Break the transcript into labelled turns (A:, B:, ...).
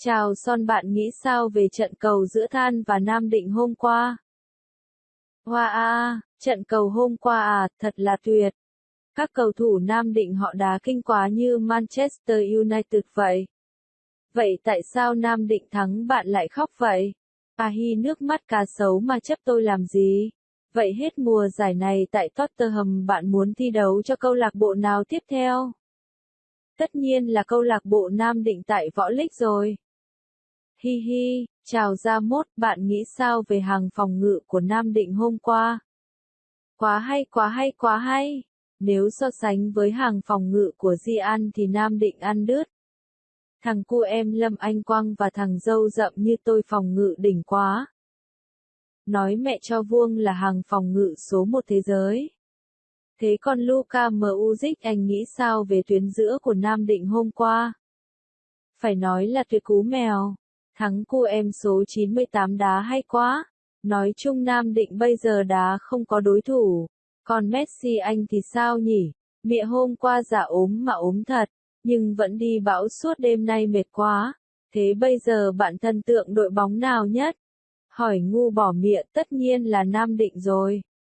A: Chào son bạn nghĩ sao về trận cầu giữa Than và Nam Định hôm qua? Hoa a, trận cầu hôm qua à, thật là tuyệt. Các cầu thủ Nam Định họ đá kinh quá như Manchester United vậy. Vậy tại sao Nam Định thắng bạn lại khóc vậy? À hi nước mắt cá sấu mà chấp tôi làm gì? Vậy hết mùa giải này tại Tottenham bạn muốn thi đấu cho câu lạc bộ nào tiếp theo? Tất nhiên là câu lạc bộ Nam Định tại Võ Lích rồi. Hi hi, chào Gia Mốt, bạn nghĩ sao về hàng phòng ngự của Nam Định hôm qua? Quá hay quá hay quá hay. Nếu so sánh với hàng phòng ngự của Di An thì Nam Định ăn đứt. Thằng cu em Lâm Anh Quang và thằng dâu rậm như tôi phòng ngự đỉnh quá. Nói mẹ cho vuông là hàng phòng ngự số một thế giới. Thế còn Luka Muzic anh nghĩ sao về tuyến giữa của Nam Định hôm qua? Phải nói là tuyệt cú mèo. Thắng cu em số 98 đá hay quá. Nói chung Nam Định bây giờ đá không có đối thủ. Còn Messi anh thì sao nhỉ? Mẹ hôm qua giả ốm mà ốm thật, nhưng vẫn đi bão suốt đêm nay mệt quá. Thế bây giờ bạn thân tượng đội bóng nào nhất? Hỏi ngu bỏ miệng tất nhiên là Nam Định rồi.